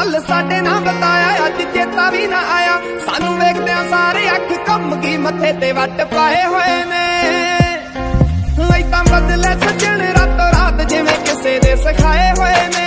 ਕੱਲ ਸਾਡੇ ਨਾ ਬਤਾਇਆ, ਅੱਜ ਚੇਤਾ ਵੀ ਨਾ ਆਇਆ। ਸਾਨੂੰ ਵੇਖਦਿਆਂ ਸਾਰੇ ਅੱਖ ਕੰਮ ਕੀ ਮੱਥੇ ਤੇ ਵੱਟ ਪਾਏ ਹੋਏ ਨੇ। ਲਈ ਤਾਂ ਬਦਲੇ ਸੱਜਣ ਰਾਤੋਂ ਰਾਤ, ਜਿਵੇਂ ਕਿਸੇ ਨੇ ਸਿਖਾਏ ਹੋਏ ਨੇ।